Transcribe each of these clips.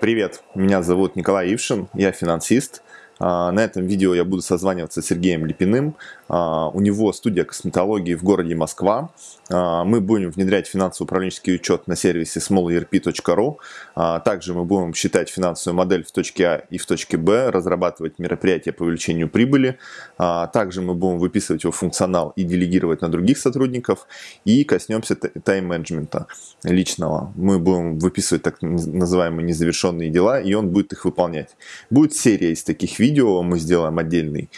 Привет, меня зовут Николай Ившин, я финансист. А, на этом видео я буду созваниваться с Сергеем Липиным. А, у него студия косметологии в городе Москва. А, мы будем внедрять финансово-управленческий учет на сервисе smallerp.ru. Также мы будем считать финансовую модель в точке А и в точке Б, разрабатывать мероприятия по увеличению прибыли. Также мы будем выписывать его функционал и делегировать на других сотрудников. И коснемся тайм-менеджмента личного. Мы будем выписывать так называемые незавершенные дела, и он будет их выполнять. Будет серия из таких видео, мы сделаем отдельный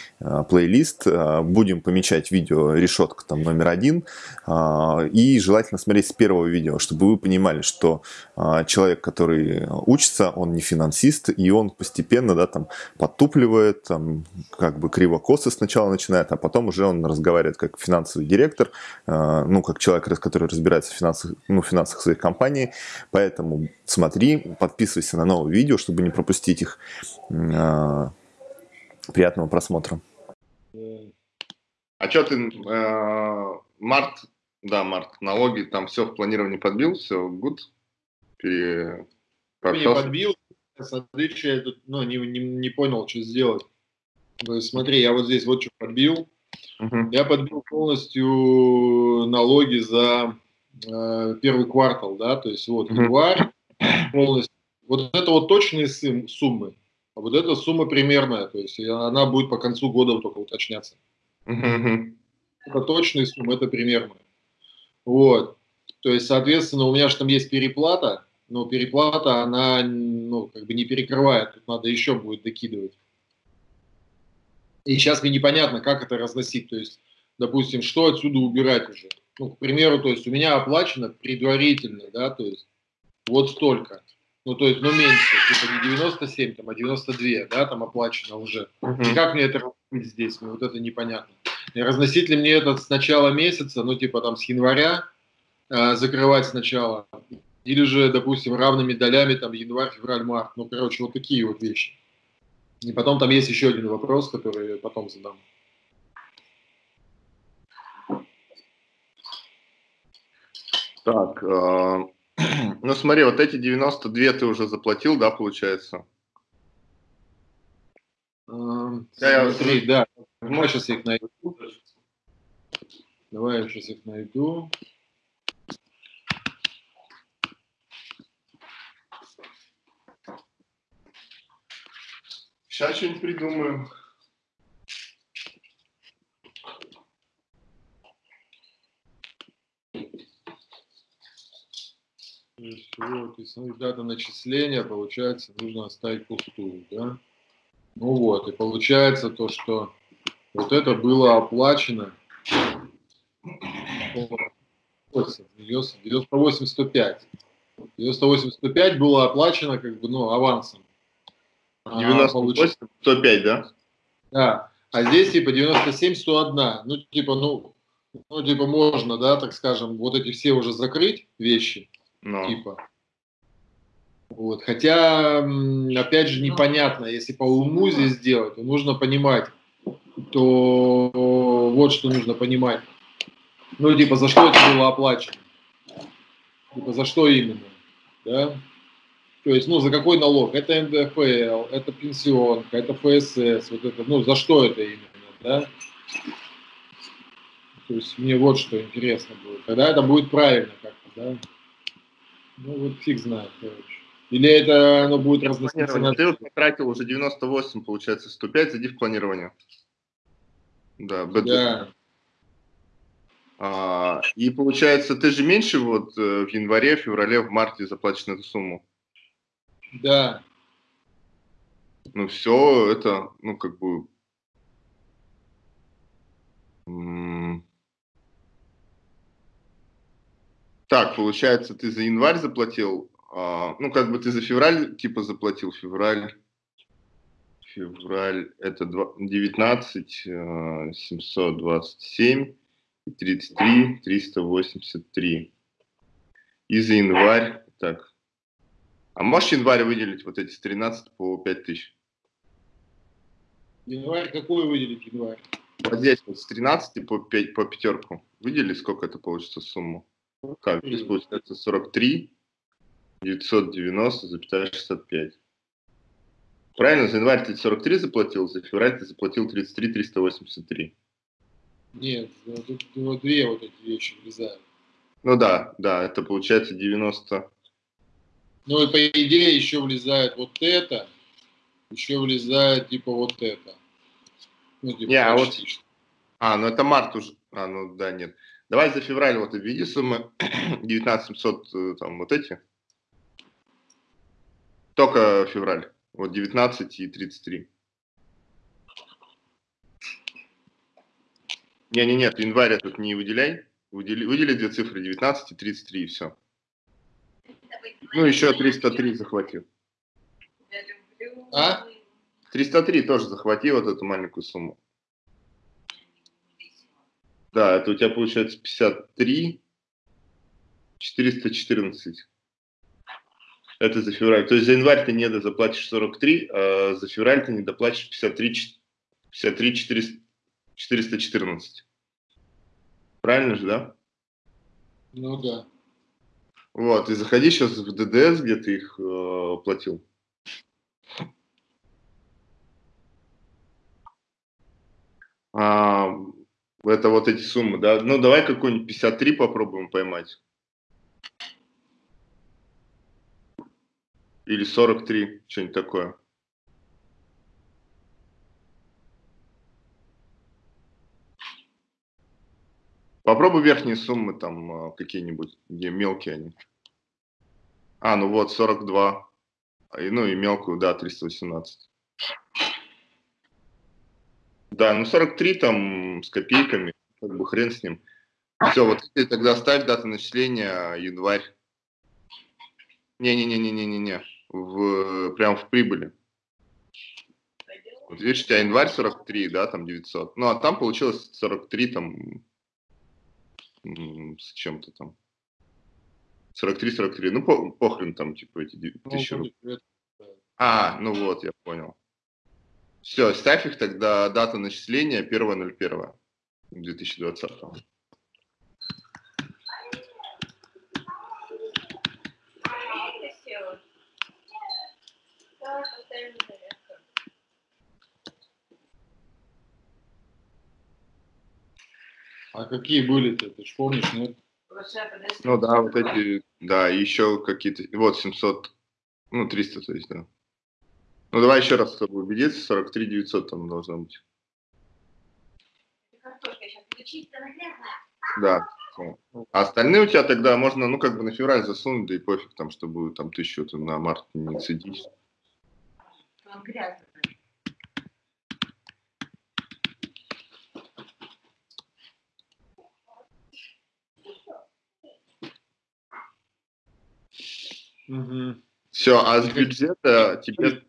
плейлист, будем будем помечать видео решетка там номер один. А, и желательно смотреть с первого видео, чтобы вы понимали, что а, человек, который учится, он не финансист, и он постепенно да, там, подтупливает, там, как бы криво-косо сначала начинает, а потом уже он разговаривает как финансовый директор, а, ну, как человек, который разбирается в финансах, ну, финансах своей компании. Поэтому смотри, подписывайся на новые видео, чтобы не пропустить их. Приятного просмотра. А что ты, э, март, да, март, налоги, там все в планировании подбил, все, good? Пере... Не подбил, смотри, что я тут, ну, не, не, не понял, что сделать. Смотри, я вот здесь вот что подбил. Uh-huh. Я подбил полностью налоги за э, первый квартал, да, то есть вот uh-huh. январь полностью. Вот это вот точные суммы, а вот эта сумма примерная, то есть она будет по концу года только уточняться. Это точные суммы, это примерно. Вот. То есть, соответственно, у меня же там есть переплата, но переплата, она, ну, как бы не перекрывает, тут надо еще будет докидывать. И сейчас мне непонятно, как это разносить, то есть, допустим, что отсюда убирать уже. Ну, к примеру, то есть, у меня оплачено предварительно, да, то есть, вот столько. Ну, то есть, ну, меньше, типа не 97, там, а 92, да, там оплачено уже. Uh-huh. И как мне это разносить здесь? Мне вот это непонятно. И разносить ли мне это с начала месяца, ну, типа там с января, э, закрывать сначала, или же, допустим, равными долями, там, январь, февраль, март. Ну, короче, вот такие вот вещи. И потом там есть еще один вопрос, который я потом задам. Так, э, ну смотри, вот эти 92 ты уже заплатил, да, получается? Um, я, смотри, да. Давай сейчас их найду. Давай я сейчас их найду. Сейчас что-нибудь придумаем. Вот, и смотри, дата начисления, получается, нужно оставить пустую, да? Ну вот, и получается то, что вот это было оплачено 98 105. 98 105 было оплачено как бы, ну, авансом. 98 а, 105, да? Да. А здесь типа 97 101. Ну, типа, ну, ну, типа, можно, да, так скажем, вот эти все уже закрыть вещи. Но. Типа. Вот. Хотя, опять же, непонятно, если по уму здесь сделать, то нужно понимать, то вот что нужно понимать. Ну, типа, за что это было оплачено? Типа, за что именно? Да? То есть, ну, за какой налог? Это НДФЛ, это пенсионка, это ФСС, вот это, ну, за что это именно, да? То есть, мне вот что интересно будет. Когда это будет правильно как-то, да? Ну, вот фиг знает, короче. Или это оно будет разноситься на... Ты вот потратил уже 98, получается, 105, зайди в планирование. Да, бэт. Да. А, и получается, ты же меньше вот э, в январе, феврале, в марте заплатишь на эту сумму. Да. Ну все, это, ну как бы... Так, получается, ты за январь заплатил, а, ну как бы ты за февраль типа заплатил, февраль, февраль, это 19, 727 и 33, 383. И за январь, так. А можешь январь выделить вот эти с 13 по 5 тысяч? Январь, какой выделить январь? Вот здесь вот с 13 по, 5, по пятерку. Выдели, сколько это получится сумму? Как? Здесь получается 43. 990,65. Правильно, за январь ты 43 заплатил, за февраль ты заплатил 33 383. Нет, тут вот две вот эти вещи влезают. Ну да, да, это получается 90. Ну и по идее еще влезает вот это, еще влезает типа вот это. Ну, типа, Не, а вот... А, ну это март уже. А, ну да, нет. Давай за февраль вот введи суммы 19700, э, там вот эти. Только февраль. Вот 19 и 33. Не-не, нет, январь тут не выделяй. Выдели, выдели две цифры, 19 и 33, и все. Ну, еще 303 захватил. А? 303 тоже захвати вот эту маленькую сумму. Да, это у тебя получается 53, 414. Это за февраль. То есть за январь ты не заплатишь 43, а за февраль ты не доплатишь 53, 53 400, 414. Правильно же, да? Ну да. Вот, и заходи сейчас в ДДС, где ты их э, платил. А, это вот эти суммы, да? Ну, давай какой-нибудь 53 попробуем поймать. Или 43, что-нибудь такое. Попробуй верхние суммы там а, какие-нибудь, где мелкие они. А, ну вот, 42. Ну и мелкую, да, 318. Да, ну 43 там с копейками, как бы хрен с ним. Все, вот ты тогда ставь дату начисления январь. Не-не-не-не-не-не-не в, прям в прибыли. Вот видишь, у тебя январь 43, да, там 900. Ну, а там получилось 43, там, с чем-то там. 43-43. Ну, по, похрен там, типа, эти ну, тысячи рублей. А, ну вот, я понял. Все, ставь их тогда, дата начисления 1.01 2020. А какие были-то, ты же помнишь, нет? Ну да, вот эти, да, еще какие-то, вот 700, ну 300, то есть, да. Ну давай еще раз, чтобы убедиться, 43 900 там должно быть. Да. А остальные у тебя тогда можно, ну, как бы на февраль засунуть, да и пофиг там, чтобы там тысячу на март не цедить. Угу. Все, а с бюджета тебе...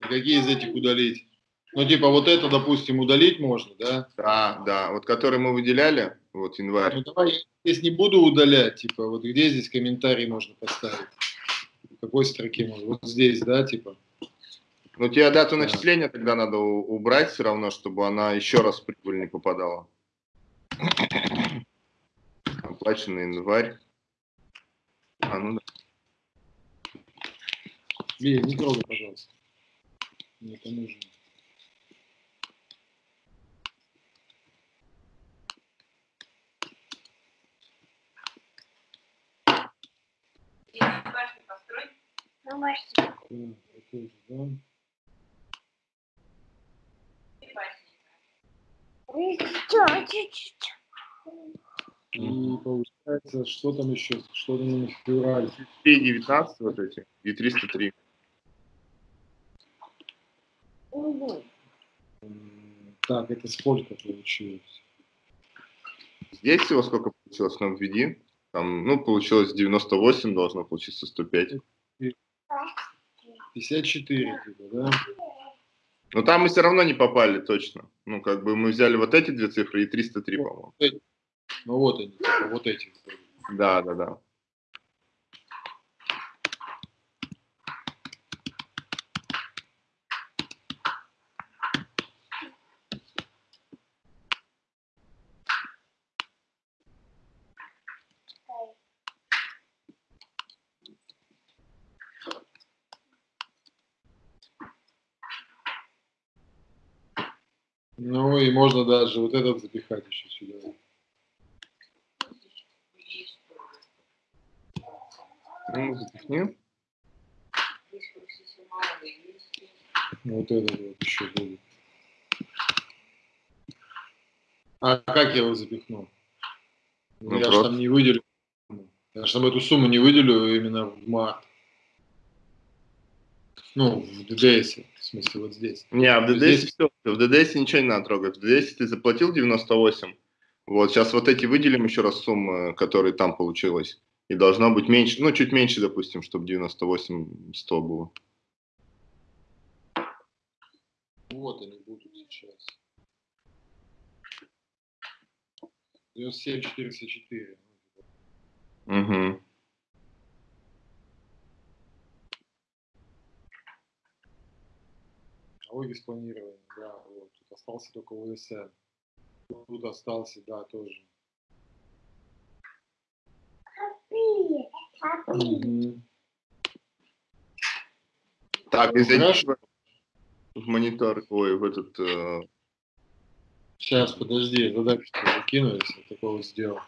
Какие из этих удалить? Ну, типа, вот это, допустим, удалить можно, да? Да, да. Вот который мы выделяли, вот январь. Ну, давай, здесь не буду удалять, типа, вот где здесь комментарий можно поставить? В какой строке можно? Вот здесь, да, типа? Ну, тебе дату да. начисления тогда надо убрать все равно, чтобы она еще раз в прибыль не попадала. Оплаченный январь. А, ну да. Лия, не трогай, пожалуйста. Мне это нужно. Ну, башню. Да, И получается, что там еще? Что там февраль? 19 вот эти и 303. Так, это сколько получилось? Здесь всего сколько получилось нам введи? Там, ну, получилось 98, должно получиться 105. 54, типа, да? Но там мы все равно не попали точно. Ну, как бы мы взяли вот эти две цифры и 303, по-моему. Ну вот они, типа, вот эти. Да, да, да. Ну и можно даже вот этот запихать еще сюда. Ну, запихни. Вот этот вот еще будет. А как я его запихну? Ну, я же там не выделю. Я же там эту сумму не выделю именно в март. Ну, в ДДС, в смысле, вот здесь. Не, а в ДДС здесь... все, в ДДС ничего не надо трогать. В ДДС ты заплатил 98. Вот, сейчас вот эти выделим еще раз суммы, которые там получилось. И должно быть меньше, ну, чуть меньше, допустим, чтобы 98 100 было. Вот они будут сейчас. 97 404. Угу. Налоги спланирования, да, вот. Тут остался только УСН. Тут остался, да, тоже. Угу. Так, извините, в монитор, ой, в этот... Э... Сейчас, подожди, задачу закину, если такого сделал.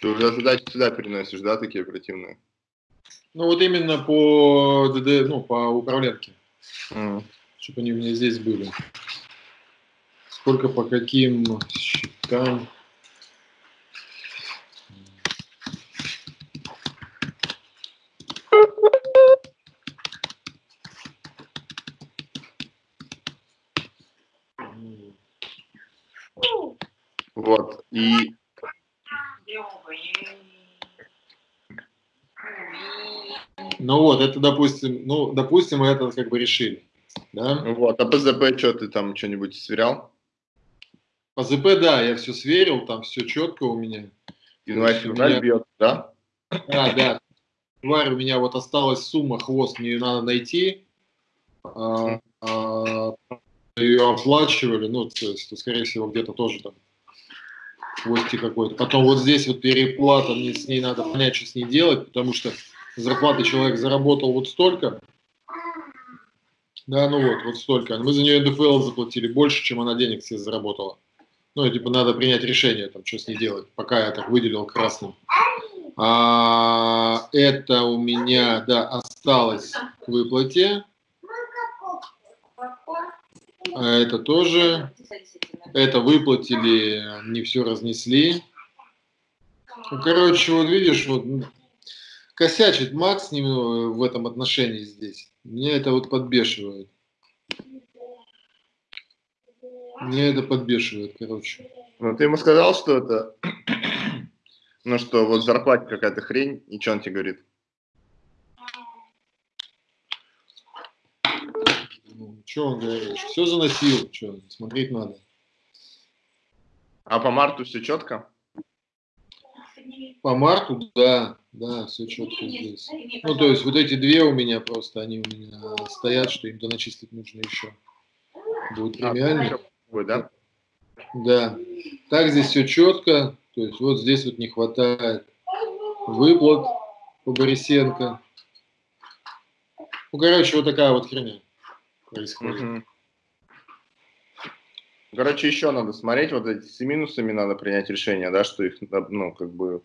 Ты уже задачи сюда переносишь, да, такие оперативные? Ну вот именно по ДД, ну, по управленке. Mm. Чтобы они у меня здесь были. Сколько по каким счетам. Вот, и Ну вот, это, допустим, ну, допустим, мы это как бы решили. Да? Вот, а по ЗП что, ты там что-нибудь сверял? По ЗП, да, я все сверил, там все четко у меня. Январь, февраль меня... бьет, да? Да, да. Январь у меня вот осталась сумма, хвост, мне ее надо найти. А, а, ее оплачивали, ну, то есть, то, скорее всего, где-то тоже там хвостик какой-то. Потом вот здесь вот переплата, мне с ней надо понять, что с ней делать, потому что зарплаты человек заработал вот столько, да, ну вот, вот столько. Мы за нее НДФЛ заплатили больше, чем она денег себе заработала. Ну, и, типа, надо принять решение, там, что с ней делать, пока я так выделил красным. А, это у меня, да, осталось к выплате. А это тоже. Это выплатили, не все разнесли. Ну, короче, вот видишь, вот косячит Макс немного в этом отношении здесь. Меня это вот подбешивает. Меня это подбешивает, короче. Ну, ты ему сказал, что это... ну, что вот зарплате какая-то хрень, и что он тебе говорит? Ну, что он говорит? Все заносил, что, смотреть надо. А по марту все четко? По марту, да, да, все четко здесь. Ну, то есть вот эти две у меня просто, они у меня стоят, что им доначислить нужно еще. Будет а, премиальный. Да? Да. Так здесь все четко. То есть вот здесь вот не хватает выплат по Борисенко. Ну, короче, вот такая вот херня происходит. Короче, еще надо смотреть, вот эти с минусами надо принять решение, да, что их, ну, как бы,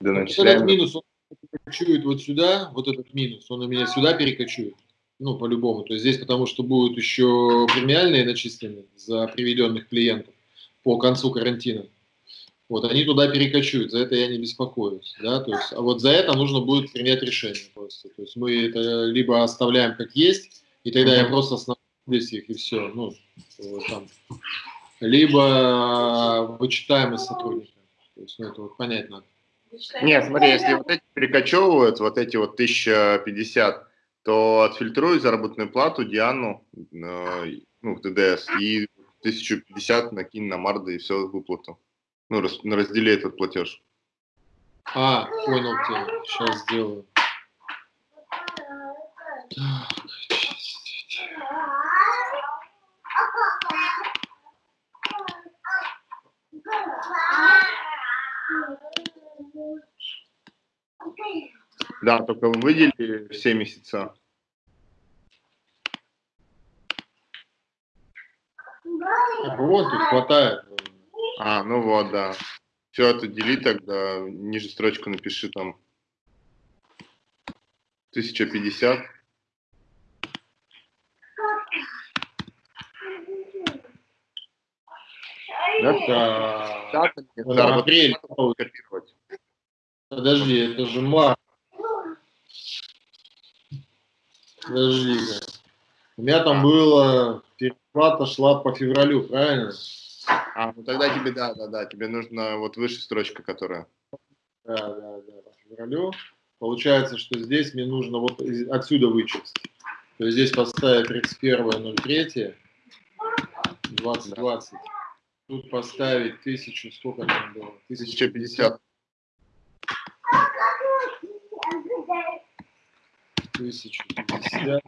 доначисляем. Вот этот минус, он перекочует вот сюда, вот этот минус, он у меня сюда перекочует, ну, по-любому. То есть здесь потому что будут еще премиальные начислены за приведенных клиентов по концу карантина. Вот, они туда перекочуют, за это я не беспокоюсь, да, то есть, а вот за это нужно будет принять решение просто. То есть мы это либо оставляем как есть, и тогда я просто здесь их и все, ну, там либо вычитаемость сотрудника. То есть, ну, это вот понять надо. Нет, смотри, если вот эти перекочевывают, вот эти вот 1050, то отфильтруй заработную плату Диану, э, ну, в ТДС, и 1050 накинь на Марда и все выплату. Ну, раз, раздели этот платеж. А, понял тебя. Сейчас сделаю. Да, только выделили все месяца. Вот, тут хватает. А, ну вот, да. Все это дели тогда, ниже строчку напиши там 1050. Это... Дата, это апрель. Копировать. Подожди, это же март. подожди -ка. У меня там было, переплата шла по февралю, правильно? А, ну тогда тебе, да, да, да, тебе нужно вот выше строчка, которая. Да, да, да, по февралю. Получается, что здесь мне нужно вот отсюда вычесть. То есть здесь поставить 31.03, 2020. Тут поставить тысячу, сколько там было? 1050. 1050.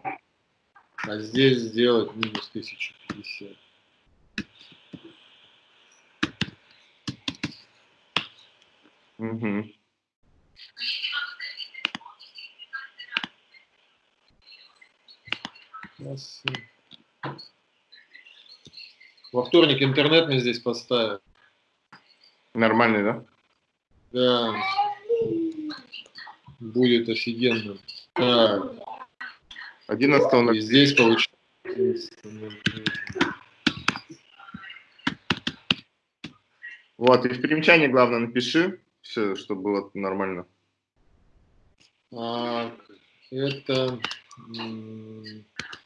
А здесь сделать минус 1050. Угу. Во вторник интернет мне здесь поставят. Нормальный, да? Да. Будет офигенно. Так. 11 И здесь получается. Вот, и в примечании главное напиши, все, чтобы было нормально. А, это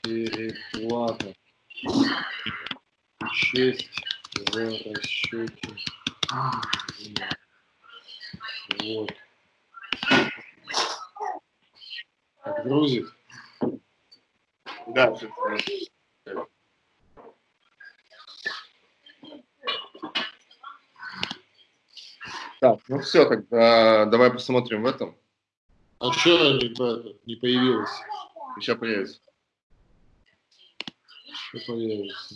переплата. Честь в расчете. Вот. Так, грузит? Да, Так, ну все, тогда давай посмотрим в этом. А что не, не появилось? Сейчас появится. Что появится?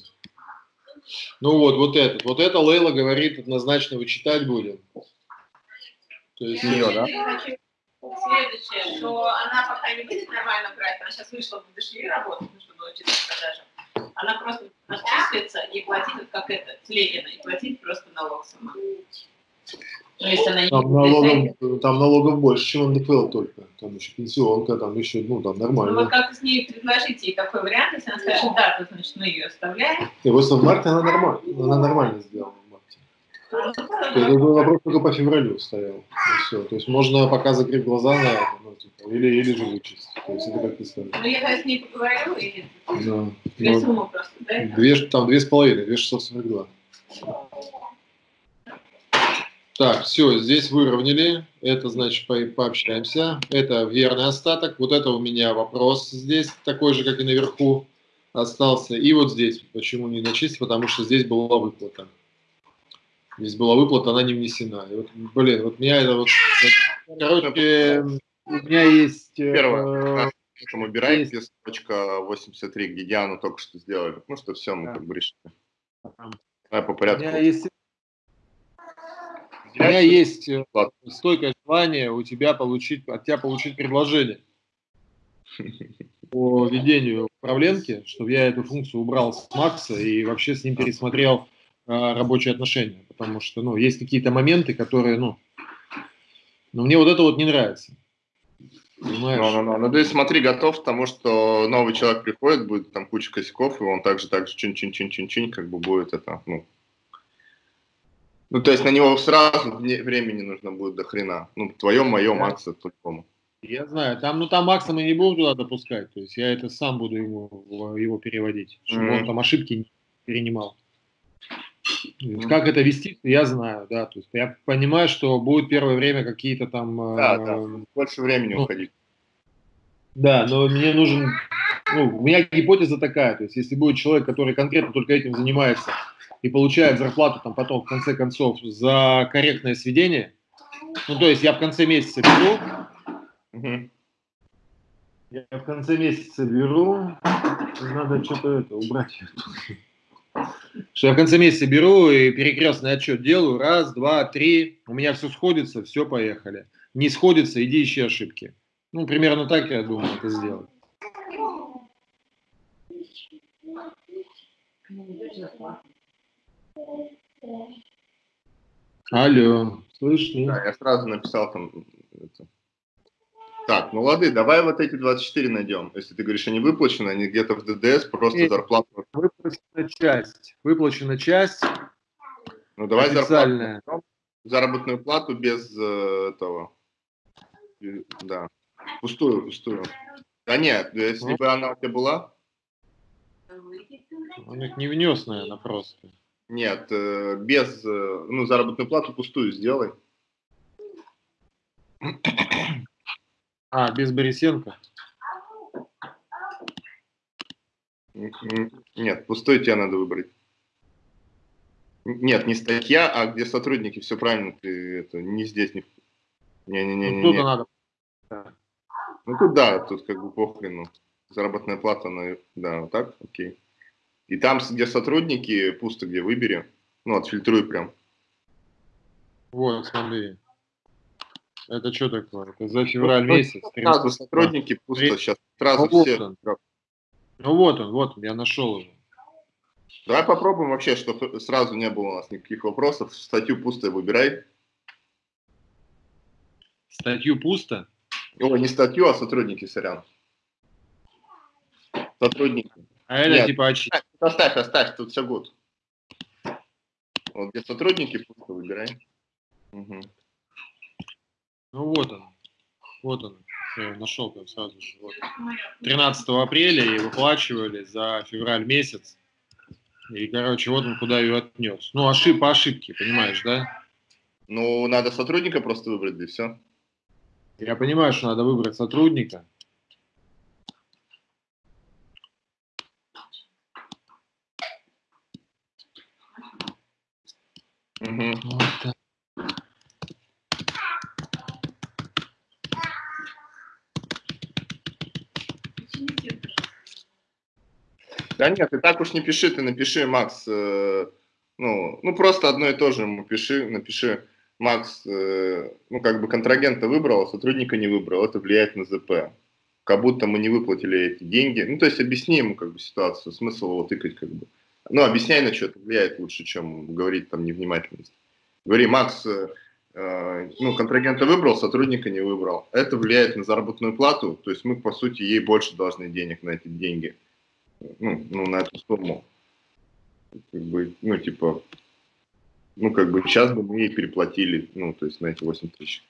Ну вот, вот этот. Вот это Лейла говорит, однозначно вычитать будем. То есть ее, да? Следующее, что она пока не будет нормально брать, она сейчас вышла в дошли работать, ну, чтобы учиться продажам. Она просто расписывается и платит, как это, с Ленина, и платит просто налог сама. То есть она там, налогов, там налогов больше, чем НДФЛ только. Там еще пенсионка, там еще, ну, там нормально. Ну, вот как с ней предложить ей такой вариант, если она скажет, да, то, значит, мы ее оставляем. И просто в марте она нормально, она нормально сделала это вопрос только по февралю стоял. И все. То есть можно пока закрыть глаза на это, ну, типа, или, или же вычесть. То есть это как ты скажешь. Ну, я с ней поговорю, и да. две ну, суммы просто, да? Две, там две с половиной, две шестьсот сорок два. Так, все, здесь выровняли. Это значит по пообщаемся. Это верный остаток. Вот это у меня вопрос здесь, такой же, как и наверху остался. И вот здесь, почему не начислить, потому что здесь была выплата. Здесь была выплата, она не внесена. И вот, блин, вот меня это вот... Короче, у меня есть... Э, Первое. Там убираем есть... строчка 83, где Диану только что сделали. Ну что, все, мы да. как бы решили. Давай по порядку. У меня есть у меня есть э, стойкое желание у тебя получить, от тебя получить предложение по ведению управленки, чтобы я эту функцию убрал с Макса и вообще с ним пересмотрел рабочие отношения. Потому что, ну, есть какие-то моменты, которые, ну, но мне вот это вот не нравится. Понимаешь? Ну, ну, ну, ну, ты смотри, готов к тому, что новый человек приходит, будет там куча косяков, и он также, так же чин-чин-чин-чин-чин, как бы будет это, ну, ну, то есть на него сразу времени нужно будет до хрена. Ну, твоем, моем, да. Макса, по-любому. Я знаю, там, ну там Макса мы не будем туда допускать, то есть я это сам буду ему, его переводить, чтобы mm-hmm. он там ошибки не перенимал. Как это вести, я знаю, да, то есть я понимаю, что будет первое время какие-то там... Да, э, да, больше времени ну, уходить. Да, но мне нужен, ну, у меня гипотеза такая, то есть если будет человек, который конкретно только этим занимается, и получает зарплату там потом в конце концов за корректное сведение, ну то есть я в конце месяца беру, угу. я в конце месяца беру, надо что-то это убрать. Что я в конце месяца беру и перекрестный отчет делаю, раз, два, три, у меня все сходится, все, поехали. Не сходится, иди ищи ошибки. Ну, примерно так, я думаю, это сделать. Алло, слышно? Да, я сразу написал там... Это. Так, ну лады, давай вот эти 24 найдем. Если ты говоришь, они выплачены, они где-то в ДДС, просто Нет, зарплату. Выплачена часть. Выплачена часть. Ну давай зарплату. Заработную плату без э, этого. Да. Пустую, пустую. Да нет, если ну. бы она у тебя была. Он их не внес, наверное, просто. Нет, э, без, э, ну, заработную плату пустую сделай. А, без Борисенко? Нет, пустой тебе надо выбрать. Нет, не статья, а где сотрудники, все правильно, ты это не здесь, не... Не-не-не. Ну, тут надо. Ну, тут да, тут как бы похрену. Заработная плата, на, да, вот так, окей. И там, где сотрудники, пусто где выбери. Ну, отфильтруй прям. Вот, смотри. Это что такое? Это за февраль ну, месяц. Сразу сотрудники пусто сейчас. Сразу ну, все. Вот он. Ну вот он, вот он, я нашел его. Давай попробуем вообще, чтобы сразу не было у нас никаких вопросов. Статью пусто выбирай. Статью пусто? О, не статью, а сотрудники, сорян. Сотрудники. А это Нет, типа очи. Оставь, оставь, тут все гуд. Вот где сотрудники, пусто выбирай. Угу. Ну вот он. Вот он. Я нашел там сразу же. Вот. 13 апреля и выплачивали за февраль месяц. И, короче, вот он куда ее отнес. Ну, ошиб, по ошибке, понимаешь, да? Ну, надо сотрудника просто выбрать, и все. Я понимаю, что надо выбрать сотрудника. Угу. Вот так. Да нет, ты так уж не пиши, ты напиши, Макс, э, ну, ну просто одно и то же ему пиши, напиши, Макс, э, ну как бы контрагента выбрал, а сотрудника не выбрал, это влияет на ЗП. Как будто мы не выплатили эти деньги. Ну, то есть объясни ему как бы ситуацию, смысл его тыкать как бы. Ну, объясняй, на что это влияет лучше, чем говорить там невнимательность. Говори, Макс, э, э, ну, контрагента выбрал, сотрудника не выбрал. Это влияет на заработную плату, то есть мы, по сути, ей больше должны денег на эти деньги ну, ну, на эту сумму. Как бы, ну, типа, ну, как бы сейчас бы мы ей переплатили, ну, то есть на эти 8 тысяч.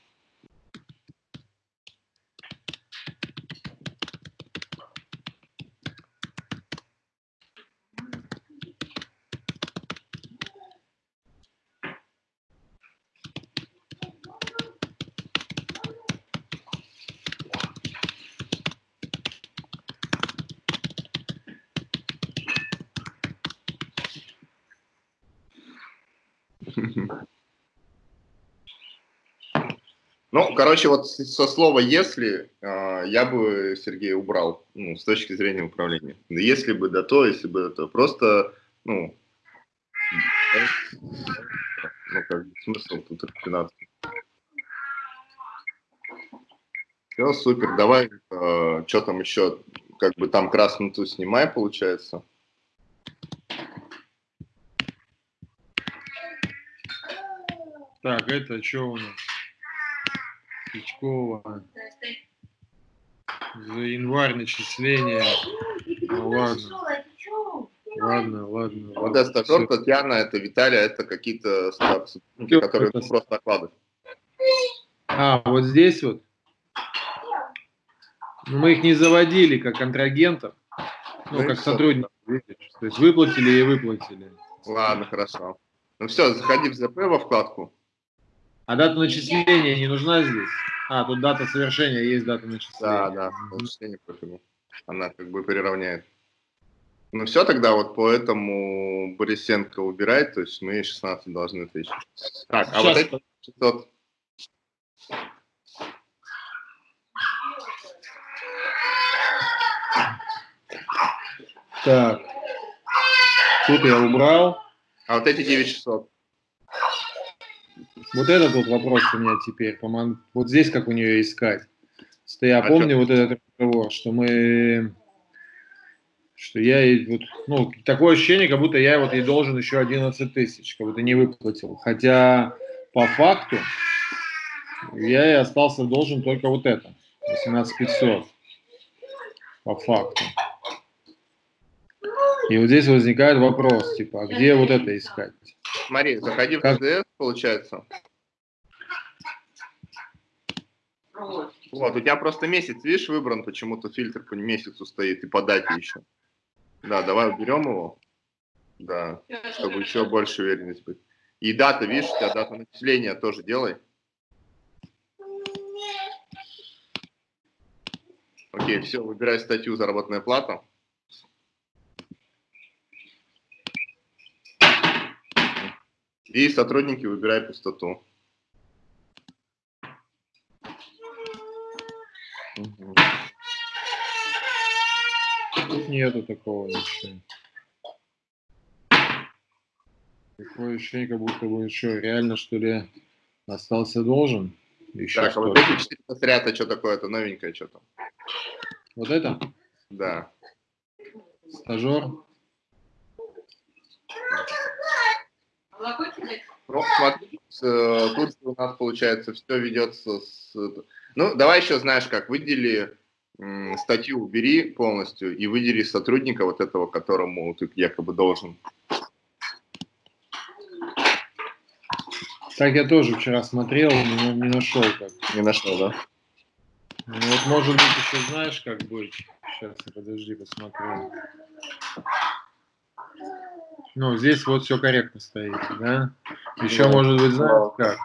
Ну, короче, вот со слова «если» э, я бы Сергея убрал, ну, с точки зрения управления. Если бы да то, если бы это просто, ну, ну, как бы смысл тут рафинации. Все, супер, давай, э, что там еще, как бы там красную ту снимай, получается. Так, это что у нас? Печкова. За январь начисление. Ну, ладно. Ладно, ладно. Вот это стажер, Татьяна, это Виталия, это какие-то сотрудники, которые это... просто накладывают. А, вот здесь вот. Ну, мы их не заводили как контрагентов, ну, ну как сотрудников. То есть выплатили и выплатили. Ладно, хорошо. Ну все, заходи в ЗП во вкладку. А дата начисления не нужна здесь? А, тут дата совершения, есть дата начисления. Да, да, начисление пофигу. Она как бы приравняет. Ну все, тогда вот по этому Борисенко убирать, то есть мы 16 должны тысяч. Так, а Сейчас. вот эти 600... Так, тут я убрал. А вот эти 9600? Вот этот вот вопрос у меня теперь. Вот здесь как у нее искать. я а помню что? вот этот разговор, что мы что я вот, ну, такое ощущение, как будто я вот ей должен еще 11 тысяч, как будто не выплатил. Хотя по факту я и остался должен только вот это, 18 500 по факту. И вот здесь возникает вопрос, типа, а где вот это искать? Смотри, заходи как... в ТДС, получается. Вот, у тебя просто месяц, видишь, выбран, почему-то фильтр по месяцу стоит и по дате еще. Да, давай уберем его. Да, чтобы еще больше уверенность быть. И дата, видишь, у тебя дата начисления тоже делай. Окей, все, выбирай статью «Заработная плата». И сотрудники выбирай пустоту. Угу. Тут нету такого ничего. Такое ощущение, как будто бы еще реально, что ли, остался должен. Еще так, а вот эти четыре отряда, что такое? Это новенькое что-то. Вот это? Да. Стажер? Ну, смотри, э, тут у нас получается все ведется с... Ну, давай еще, знаешь как, выдели статью убери полностью и выдели сотрудника вот этого, которому ты якобы должен. Так я тоже вчера смотрел, но не нашел как. Не нашел, да? Ну, вот может быть еще знаешь, как быть. Сейчас, подожди, посмотрю. Ну, здесь вот все корректно стоит, да? Еще да. может быть, знаешь как?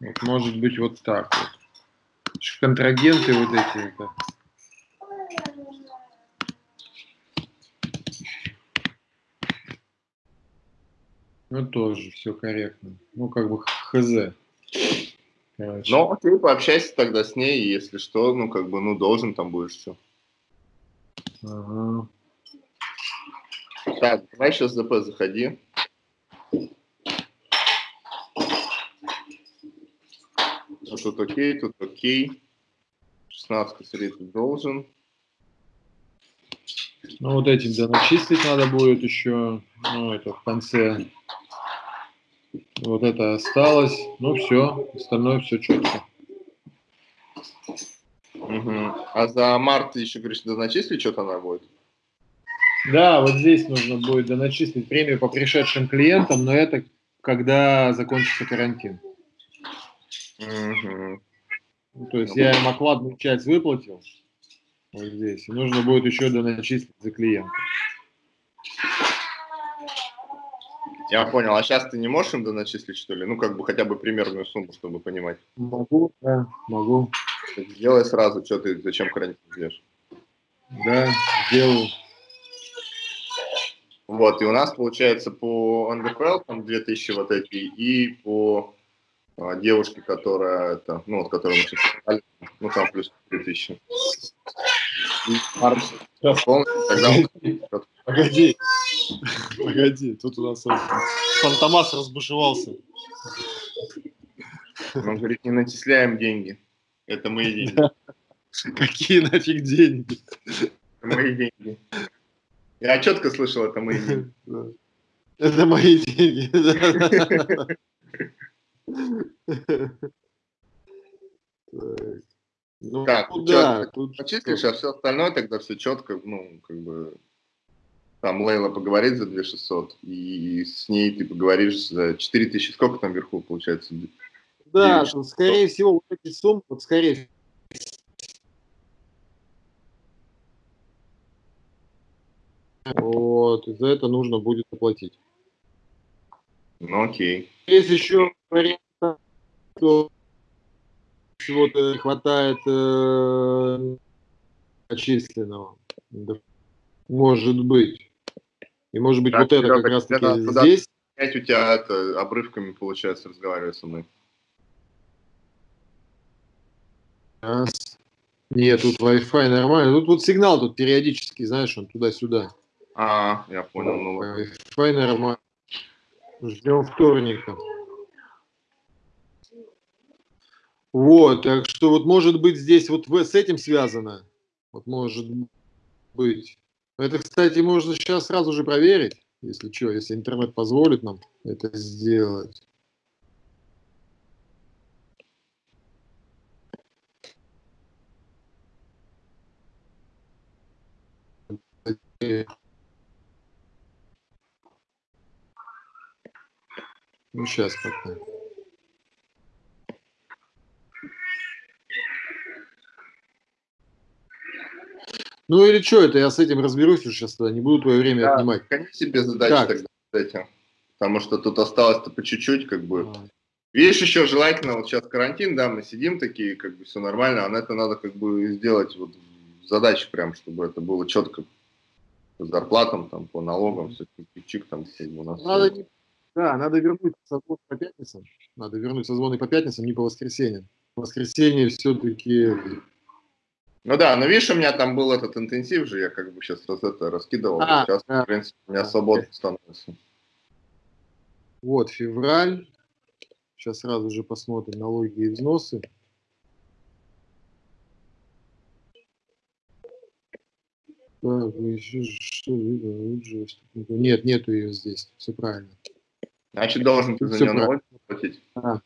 Вот, может быть вот так вот. Контрагенты вот эти. Это. Ну, тоже все корректно. Ну, как бы хз. Короче. Ну, окей, пообщайся тогда с ней, если что, ну, как бы, ну, должен там будешь все. Ага. Так, давай сейчас ДП заходи. Тут окей, тут окей. 16 косарей ты должен. Ну, вот этим, да, начислить надо будет еще, ну, это в конце. Вот это осталось. Ну, все, остальное все четко. Угу. А за март еще, говоришь, доначислить что-то надо будет? Да, вот здесь нужно будет доначислить премию по пришедшим клиентам, но это когда закончится карантин. Угу. Ну, то есть я им окладную часть выплатил, вот здесь. И нужно будет еще доначислить за клиента. Я понял. А сейчас ты не можешь им доначислить, что ли? Ну, как бы хотя бы примерную сумму, чтобы понимать. Могу, да, могу. Сделай сразу, что ты, зачем карантин делаешь? Да, сделаю. Вот, и у нас получается по НДФЛ там 2000 вот эти, и по а, девушке, которая, это, ну, вот, которую мы сейчас ну, там плюс 3000. Погоди, погоди, тут у нас Фантомас разбушевался. Он говорит, не начисляем деньги. Это мои деньги. Какие нафиг деньги? Мои деньги. Я четко слышал, это мои деньги. Это мои деньги. Ну, так, ну, да, тут почислишь, а все остальное тогда все четко, ну, как бы, там Лейла поговорит за 2600, и с ней ты поговоришь за 4000, сколько там вверху получается? Да, скорее всего, вот эти суммы, вот скорее Вот, за это нужно будет оплатить. Ну, окей. Есть еще вариант, что всего-то хватает э, отчисленного. Может быть. И может быть, так, вот это как раз таки здесь. Опять у тебя это, обрывками получается разговаривать со мной. Нет, тут Wi-Fi нормально. Тут вот сигнал тут периодически, знаешь, он туда-сюда. А, я понял. Ну, Wi-Fi нормально. Ждем вторника. Вот, так что вот может быть здесь вот с этим связано. Вот может быть. Это, кстати, можно сейчас сразу же проверить, если что, если интернет позволит нам это сделать. Ну, сейчас пока. Ну или что это, я с этим разберусь уже сейчас, тогда не буду твое время да, отнимать. Гони себе задачи как? тогда с этим, потому что тут осталось-то по чуть-чуть, как бы. А. Видишь, еще желательно, вот сейчас карантин, да, мы сидим такие, как бы все нормально, а на это надо как бы сделать вот задачи прям, чтобы это было четко по зарплатам, там, по налогам, все, чик там, как бы у нас. Надо, все... да, надо вернуть созвон по пятницам, надо вернуть созвоны по пятницам, не по воскресеньям. В воскресенье все-таки ну да, но видишь, у меня там был этот интенсив же, я как бы сейчас раз это раскидывал. А, сейчас, да. в принципе, у меня свободно становится. Вот, февраль. Сейчас сразу же посмотрим налоги и взносы. Так, еще что Нет, нету ее здесь. Все правильно. Значит, должен ты за нее налоги платить. А.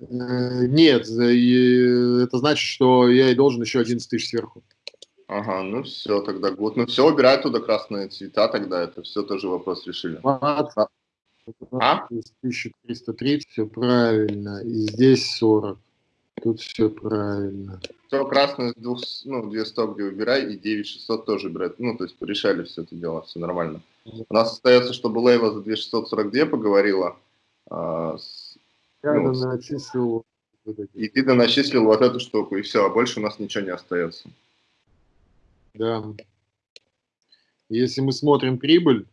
Э, нет, это значит, что я и должен еще 11 тысяч сверху. Ага, ну все, тогда год. Ну все, убирай туда красные цвета, тогда это все тоже вопрос решили. 20, а? 1330, все правильно. И здесь 40. Тут все правильно. Все, красное, двух, ну, 200 где убирай, и 9600 тоже убирай. Ну, то есть порешали все это дело, все нормально. У нас остается, чтобы Лейла за 2642 поговорила а, с я ну, доначислил. И ты доначислил вот эту штуку, и все, а больше у нас ничего не остается. Да. Если мы смотрим прибыль,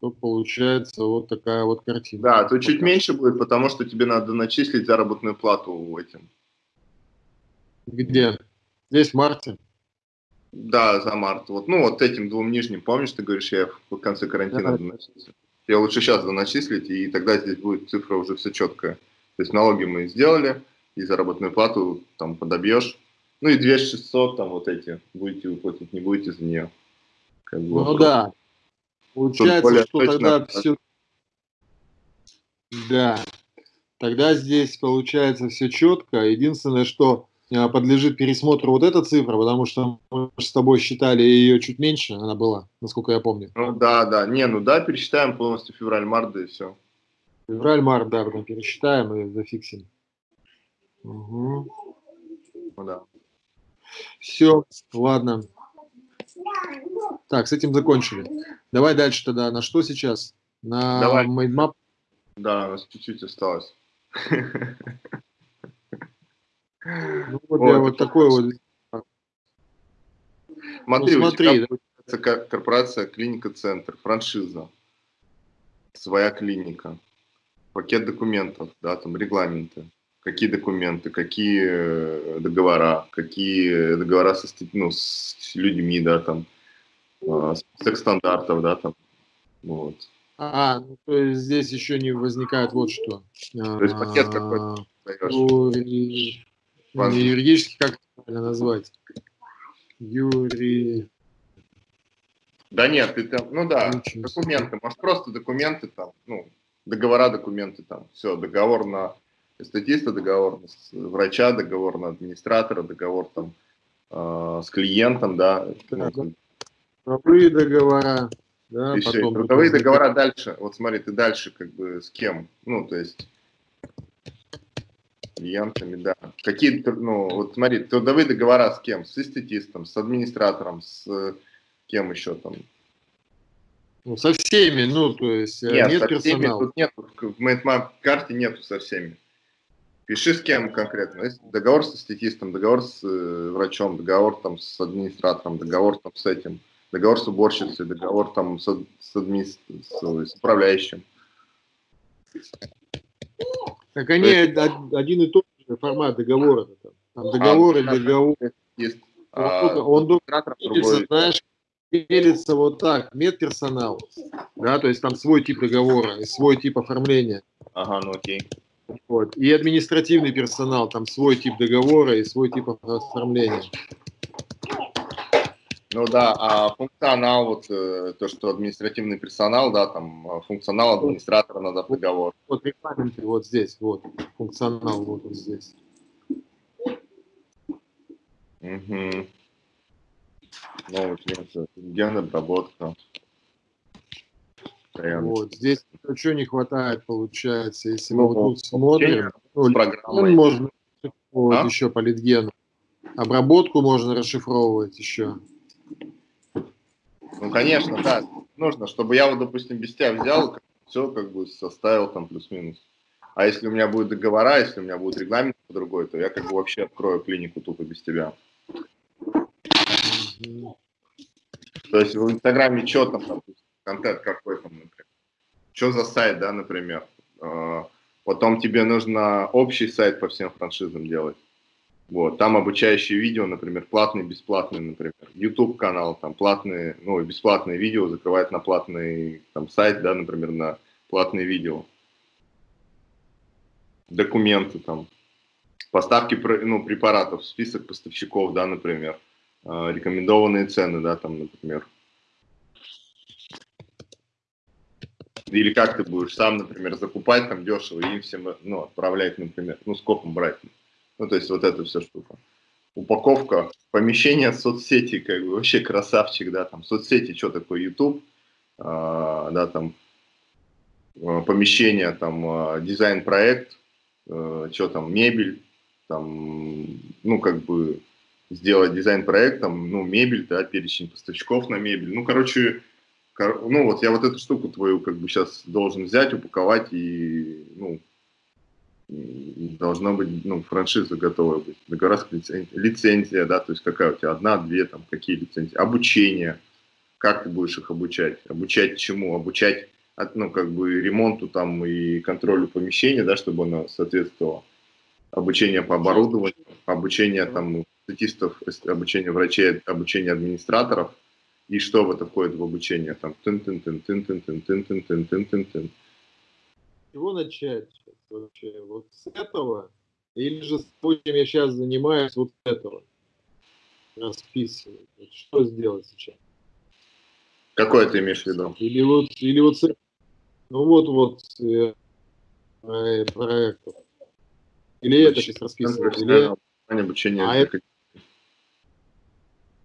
то получается вот такая вот картина. Да, то чуть меньше будет, потому что тебе надо начислить заработную плату этим. Где? Здесь в марте? Да, за март. Вот, ну, вот этим двум нижним, помнишь, ты говоришь, я в конце карантина да. Я лучше сейчас доначислить, и тогда здесь будет цифра уже все четкая. То есть налоги мы сделали, и заработную плату там подобьешь. Ну и 2600 там вот эти будете выплатить, не будете за нее. Как бы, ну вопрос. да. Получается, что тогда все... Да. Тогда здесь получается все четко. Единственное, что а, подлежит пересмотру вот эта цифра, потому что мы с тобой считали ее чуть меньше, она была, насколько я помню. Ну да, да. Не, ну да, пересчитаем полностью февраль-март, да и все. Февраль-март, да, потом пересчитаем и зафиксим. Угу. Ну да. Все, ладно. Так, с этим закончили. Давай дальше тогда. На что сейчас? На Давай. mind map? Да, у нас чуть-чуть осталось. Ну, вот, вот, я вот такой вот. Смотри, ну, смотри у тебя да. корпорация Клиника Центр, франшиза, своя клиника, пакет документов, да, там регламенты, какие документы, какие э, договора, какие договора со, ну, с людьми, да, там, а, список стандартов, да, там, вот. А, ну, то есть здесь еще не возникает вот что. То есть пакет какой-то не юридически, как это правильно назвать? Юри... Да нет, ты там, ну да, документы, может просто документы там, ну, договора, документы там, все, договор на статиста, договор на врача, договор на администратора, договор там э, с клиентом, да. Трудовые договора, да, Еще потом... Трудовые договора дальше, вот смотри, ты дальше как бы с кем, ну, то есть клиентами, да. Какие, ну, вот смотри, трудовые договора с кем? С эстетистом, с администратором, с кем еще там? Ну, со всеми, ну, то есть э, нет, нет со персонала. Всеми, тут нет, в MateMap карте нету со всеми. Пиши с кем конкретно. Есть договор с эстетистом, договор с э, врачом, договор там с администратором, договор там с этим, договор с уборщицей, договор там с, с, адми... с, с управляющим. Так они есть... один и тот же формат договора. Там, договор а, и договор. Есть. Он, а, он делится, знаешь, делится вот так, медперсонал, да, то есть там свой тип договора и свой тип оформления. Ага, ну окей. Вот. И административный персонал, там свой тип договора и свой тип оформления. Ну да, а функционал, вот э, то, что административный персонал, да, там а функционал администратора надо договор. Вот регламенты вот здесь, вот, функционал вот он здесь. Угу. Ну, генная обработка. Вот, здесь что не хватает, получается, если ну, мы вот тут смотрим, ну, можно а? еще по литгену. Обработку можно расшифровывать еще. Ну, конечно, да. Нужно, чтобы я вот, допустим, без тебя взял, все как бы составил там плюс-минус. А если у меня будут договора, если у меня будет регламент другой, то я как бы вообще открою клинику тупо без тебя. То есть в Инстаграме что там, допустим, контент какой там, например. Что за сайт, да, например. А, потом тебе нужно общий сайт по всем франшизам делать. Вот, там обучающие видео, например, платные, бесплатные, например. YouTube канал, там платные, ну, бесплатные видео закрывает на платный там, сайт, да, например, на платные видео. Документы там, поставки ну, препаратов, список поставщиков, да, например, а, рекомендованные цены, да, там, например. Или как ты будешь сам, например, закупать там дешево и им всем ну, отправлять, например, ну, скопом брать. Ну, то есть вот эта вся штука. Упаковка, помещение соцсети, как бы вообще красавчик, да, там соцсети, что такое YouTube, а, да, там а, помещение, там а, дизайн-проект, а, что там, мебель, там, ну, как бы сделать дизайн-проект, там, ну, мебель, да, перечень поставщиков на мебель, ну, короче, ну, вот я вот эту штуку твою, как бы, сейчас должен взять, упаковать и, ну, должна быть, ну, франшиза готовая быть, договора лицензия, лицензия, да, то есть какая у тебя, одна, две, там, какие лицензии, обучение, как ты будешь их обучать, обучать чему, обучать, ну, как бы ремонту там и контролю помещения, да, чтобы оно соответствовало, обучение по оборудованию, обучение там статистов, обучение врачей, обучение администраторов, и что в это входит в обучение, там, тын-тын-тын, тын-тын-тын, тын-тын-тын. Чего начать? вообще? Вот с этого? Или же с чем я сейчас занимаюсь, вот с этого? Расписывать. Вот что сделать сейчас? Какое ты имеешь в виду? Или вот, или вот с... Ну вот, вот э, э, проектов. Или это сейчас расписывать, или... Обучение а это...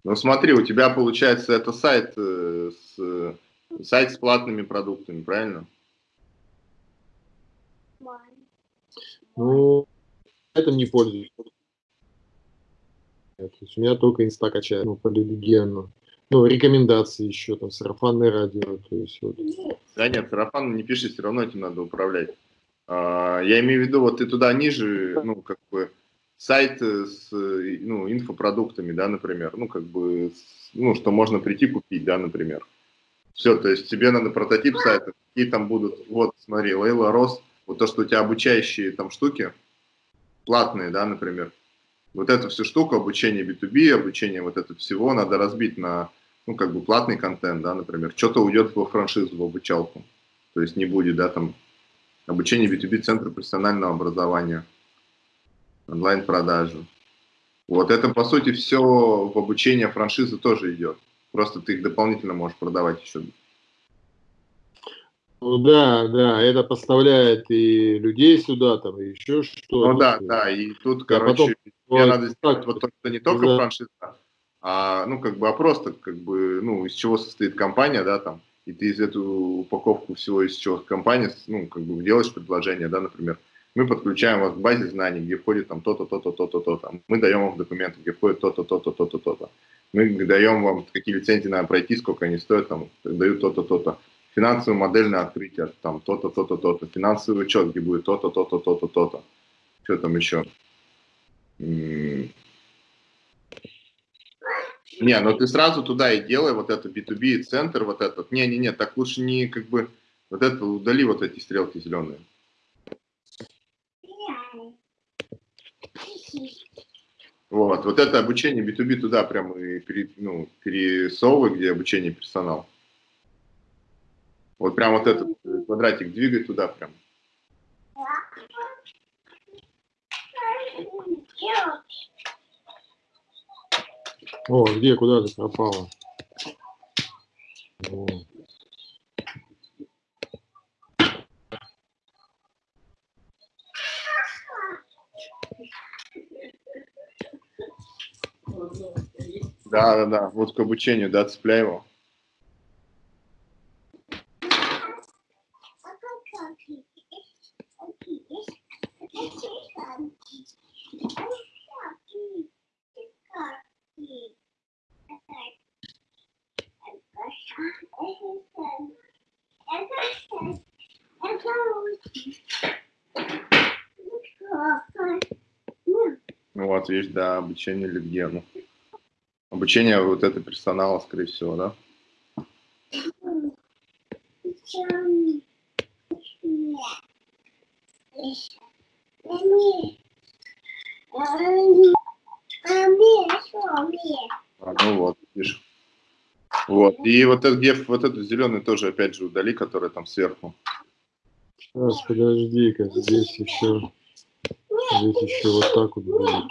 Ну смотри, у тебя получается это сайт э, с сайт с платными продуктами, правильно? Ну, этим не пользуюсь. То есть у меня только инста качает, ну, по легену. Ну, рекомендации еще, там, сарафанное радио, то есть вот. Да нет, сарафан не пиши, все равно этим надо управлять. А, я имею в виду, вот ты туда ниже, ну, как бы, сайт с, ну, инфопродуктами, да, например, ну, как бы, ну, что можно прийти купить, да, например. Все, то есть тебе надо прототип сайта, какие там будут, вот, смотри, Лейла Рос, вот то, что у тебя обучающие там штуки, платные, да, например, вот эту всю штуку, обучение B2B, обучение вот этого всего надо разбить на, ну, как бы платный контент, да, например, что-то уйдет во франшизу, в обучалку, то есть не будет, да, там, обучение B2B центра профессионального образования, онлайн-продажи. Вот это, по сути, все в обучение франшизы тоже идет. Просто ты их дополнительно можешь продавать еще ну да, да, это поставляет и людей сюда, там, и еще что-то. Ну да, да, и тут, а короче, потом, мне надо сделать вот то, что не только да. франшиза, а, ну, как бы, а просто, как бы, ну, из чего состоит компания, да, там, и ты из эту упаковку всего, из чего компания, ну, как бы, делаешь предложение, да, например, мы подключаем вас к базе знаний, где входит там то-то, то-то, то-то, то-то, мы даем вам документы, где входит то-то, то-то, то-то, то-то, мы даем вам, какие лицензии надо пройти, сколько они стоят, там, дают то-то, то-то финансовое модельное открытие, там то-то, то-то, то-то, финансовый учет, где будет то-то, то-то, то-то, то-то. Что там еще? Не, ну ты сразу туда и делай вот это B2B центр, вот этот. Не-не-не, так лучше не как бы вот это удали вот эти стрелки зеленые. Вот, вот это обучение B2B туда прям и пере, ну, пересовывай, где обучение персонал. Вот прям вот этот квадратик двигай туда прям. О, где, куда ты пропала? О. Да, да, да. Вот к обучению, да, цепляй его. Ну вот, видишь, да, обучение Литгену. Обучение вот это персонала, скорее всего, да? А, ну вот, видишь. Вот. И вот этот геф, вот этот зеленый тоже опять же удали, который там сверху. Сейчас, подожди-ка, здесь еще, здесь еще вот так вот будет.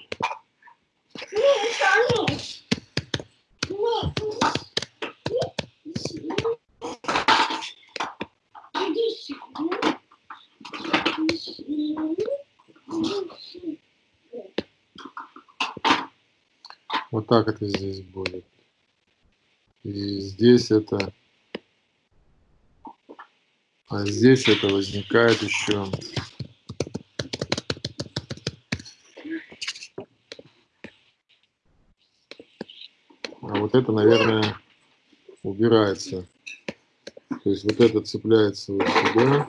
Вот так это здесь будет. И здесь это... А здесь это возникает еще... А вот это, наверное, убирается. То есть вот это цепляется вот сюда.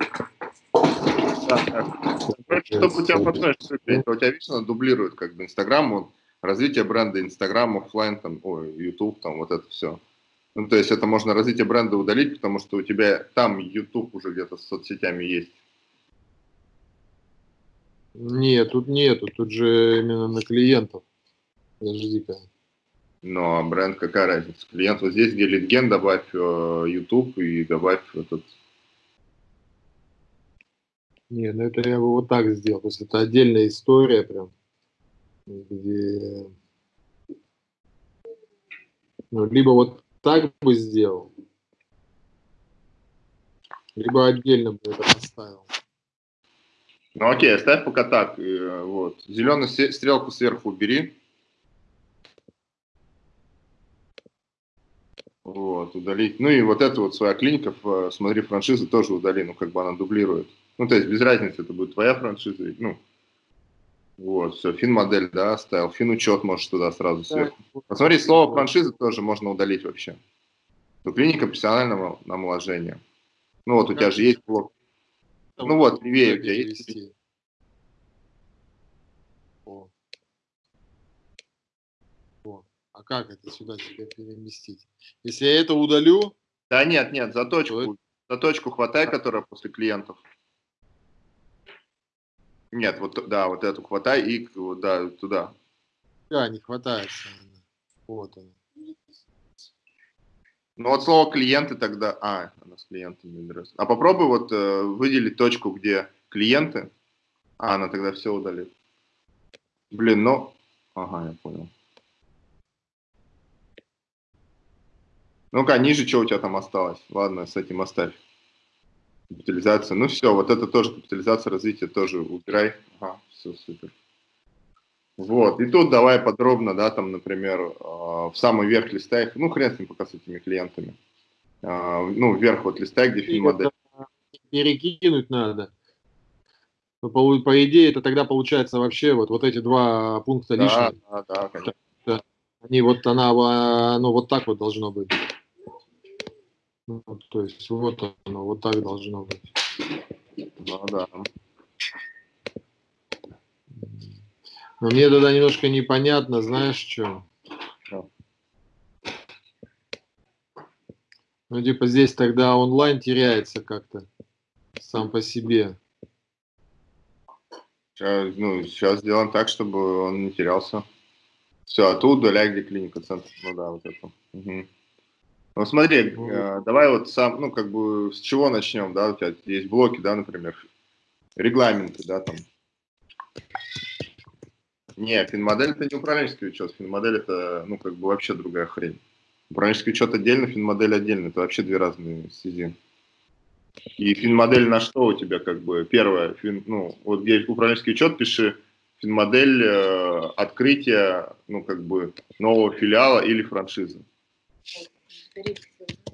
Так. Чтобы у тебя потом, у тебя вечно дублирует как бы Инстаграм, развитие бренда Инстаграм, офлайн, там, ой, YouTube, там вот это все. Ну, то есть это можно развитие бренда удалить, потому что у тебя там YouTube уже где-то с соцсетями есть. Нет, тут нету, тут же именно на клиентов. Подожди-ка. Но бренд какая разница? Клиент вот здесь, где литген, добавь э, YouTube и добавь этот... Не, ну это я бы вот так сделал. То есть это отдельная история прям где ну, либо вот так бы сделал, либо отдельно бы это поставил. Ну окей, оставь пока так. Э, вот. Зеленую стрелку сверху убери. Вот, удалить. Ну и вот эту вот своя клиника, смотри, франшизы тоже удали, ну как бы она дублирует. Ну то есть без разницы, это будет твоя франшиза, ну вот, все, фин-модель, да, оставил. Фин-учет можешь туда сразу сверху. Посмотри, слово франшиза тоже можно удалить вообще. То клиника профессионального омоложения. Ну вот, у тебя же есть блок. Ну вот, левее у тебя есть. О. О. А как это сюда теперь переместить? Если я это удалю... Да нет, нет, за точку, за точку хватай, которая после клиентов. Нет, вот да, вот эту хватай и да, туда. Да, не хватается. Вот он. Ну вот слово клиенты тогда... А, она с клиентами раз. А попробуй вот э, выделить точку, где клиенты. А, она тогда все удалит. Блин, ну... Ага, я понял. Ну-ка, ниже что у тебя там осталось? Ладно, с этим оставь. Капитализация. Ну все, вот это тоже капитализация развития тоже убирай. Ага, все супер. Вот, и тут давай подробно, да, там, например, э, в самый верх листа их, ну, хрен с ним пока с этими клиентами. Э, ну, вверх вот листа, где фильм модель. Перекинуть надо. Но по, по идее, это тогда получается вообще вот, вот эти два пункта да, лишних. Да, да, конечно. Они вот, она, ну, вот так вот должно быть. Ну, то есть вот оно, вот так должно быть. Ну да. Но мне тогда немножко непонятно, знаешь, что? Ну, типа здесь тогда онлайн теряется как-то сам по себе. Сейчас, ну, сейчас сделаем так, чтобы он не терялся. Все, а тут удаляй, где клиника, центр. Ну да, вот это. Угу. Ну смотри, э, давай вот сам, ну как бы с чего начнем, да, у тебя есть блоки, да, например, регламенты, да, там. Не, финмодель это не управленческий учет, финмодель это, ну, как бы вообще другая хрень. Управленческий учет отдельно, финмодель отдельно, это вообще две разные стези. И финмодель на что у тебя, как бы, первое, фин, ну, вот где управленческий учет, пиши финмодель э, открытия, ну, как бы, нового филиала или франшизы.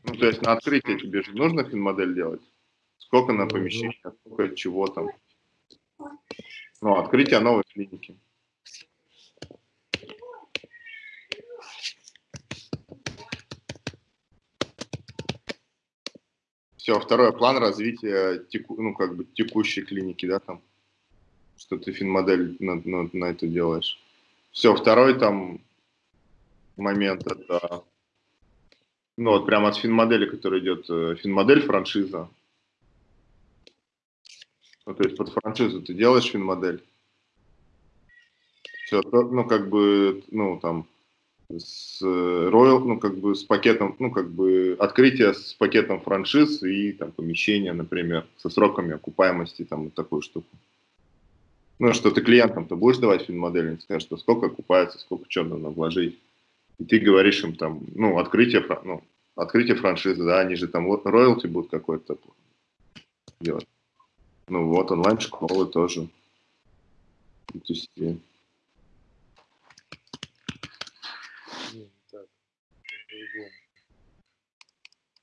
Ну, то есть на открытие тебе же нужно финмодель делать? Сколько на помещение, сколько чего там? Ну, открытие новой клиники. Все, второй план развития теку, ну, как бы текущей клиники, да, там, что ты финмодель на, на, на это делаешь. Все, второй там момент это, ну, вот прямо от финмодели, который идет, э, финмодель франшиза. Ну, то есть под франшизу ты делаешь финмодель. Все, ну, как бы, ну, там, с Royal, ну, как бы с пакетом, ну, как бы открытие с пакетом франшиз и там помещение, например, со сроками окупаемости, там, вот такую штуку. Ну, что ты клиентам-то будешь давать финмодель, они скажут, что сколько окупается, сколько что надо вложить. И ты говоришь им там, ну, открытие, ну, открытие франшизы, да, они же там вот роялти будут какой-то делать. Ну вот, онлайн-школы тоже. То есть,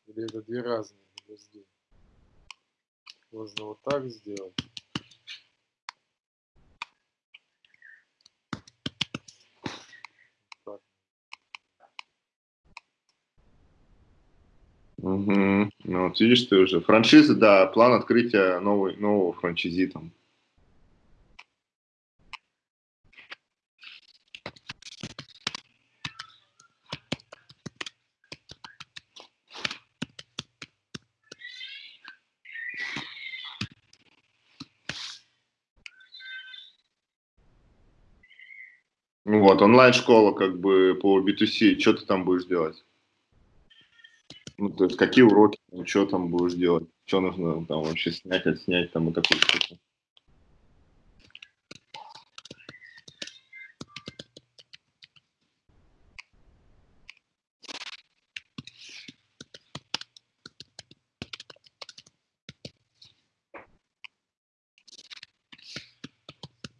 Или это две разные? Можно вот так сделать. Угу. Ну, вот видишь, ты уже. Франшиза, да, план открытия новой, нового франчизи там. Ну вот, онлайн-школа как бы по B2C, что ты там будешь делать? Ну, то есть какие уроки, что там будешь делать, что нужно там вообще снять, отснять там и такую штуку.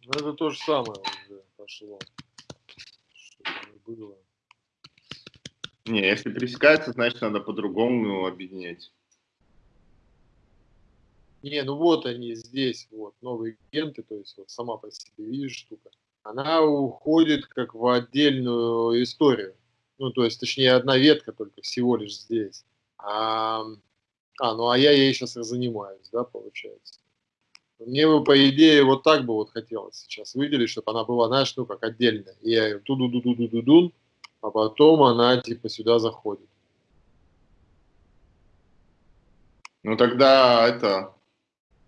Ну, это то же самое уже пошло было. Не, если пересекается, значит надо по-другому объединять. Не, ну вот они здесь, вот, новые агенты, то есть вот сама по себе, видишь, штука. Она уходит как в отдельную историю. Ну, то есть, точнее, одна ветка только всего лишь здесь. А, а ну а я ей сейчас и занимаюсь, да, получается. Мне бы, по идее, вот так бы вот хотелось сейчас выделить, чтобы она была, знаешь, ну, как отдельная. И я ее ту-ду-ду-ду-ду-ду, а потом она, типа, сюда заходит. Ну, тогда это,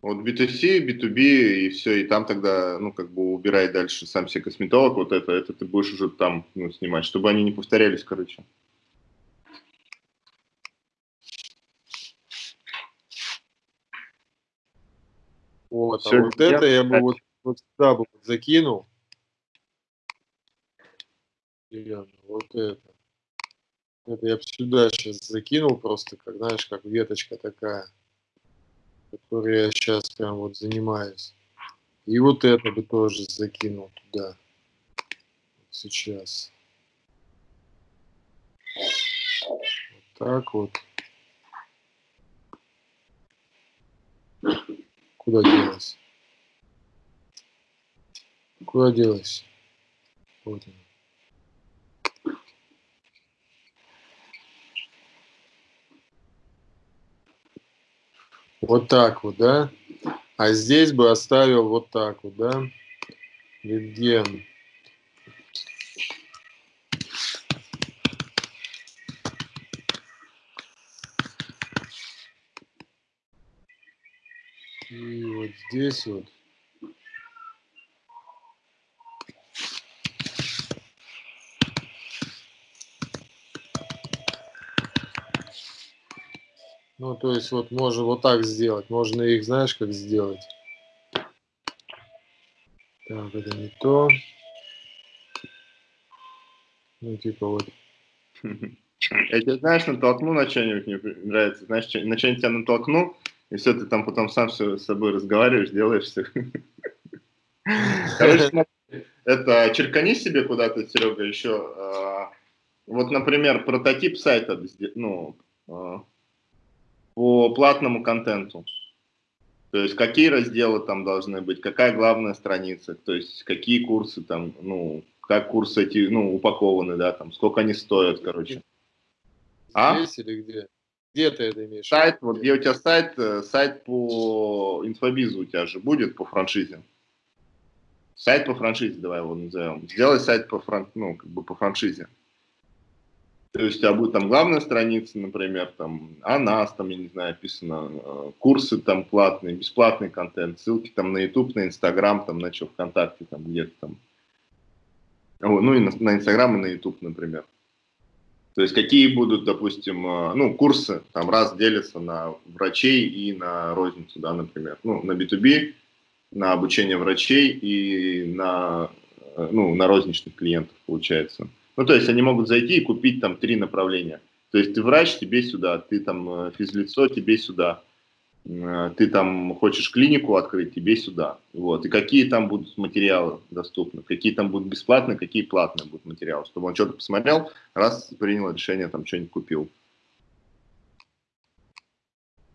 вот B2C, B2B и все, и там тогда, ну, как бы убирай дальше сам себе косметолог, вот это, это ты будешь уже там, ну, снимать, чтобы они не повторялись, короче. Вот, Все, а вот это я бы вот, вот сюда бы закинул. Вот это. Это я сюда сейчас закинул просто, как, знаешь, как веточка такая, которой я сейчас прям вот занимаюсь. И вот это бы тоже закинул туда. Сейчас. Вот так вот. Куда делась? Куда делась? Вот она. Вот так вот, да? А здесь бы оставил вот так вот, да? Литген. И вот здесь вот. Ну, то есть вот можно вот так сделать. Можно их, знаешь, как сделать? Так, это не то. Ну, типа вот. Я тебя, знаешь, натолкну на что-нибудь, мне нравится, знаешь, на что-нибудь тебя натолкну, и все, ты там потом сам с собой разговариваешь, делаешь все. Это черкани себе куда-то, Серега, еще. А, вот, например, прототип сайта, ну, а, по платному контенту. То есть какие разделы там должны быть, какая главная страница, то есть какие курсы там, ну, как курсы эти, ну, упакованы, да, там, сколько они стоят, короче. А? Здесь или где? Где ты это имеешь? Сайт, вот где у тебя сайт, э, сайт по инфобизу у тебя же будет по франшизе. Сайт по франшизе, давай его назовем. Сделай сайт по, фран... ну, как бы по франшизе. То есть у тебя будет там главная страница, например, там о нас, там, я не знаю, описано, э, курсы там платные, бесплатный контент, ссылки там на YouTube, на Instagram, там на что, ВКонтакте, там где-то там. Ну и на, на Instagram и на YouTube, например. То есть какие будут, допустим, э, ну, курсы там раз делятся на врачей и на розницу, да, например. Ну, на B2B, на обучение врачей и на, э, ну, на розничных клиентов, получается. Ну, то есть они могут зайти и купить там три направления. То есть ты врач, тебе сюда, ты там э, физлицо, тебе сюда, э, ты там хочешь клинику открыть, тебе сюда. Вот. И какие там будут материалы доступны, какие там будут бесплатные, какие платные будут материалы, чтобы он что-то посмотрел, раз принял решение, там что-нибудь купил.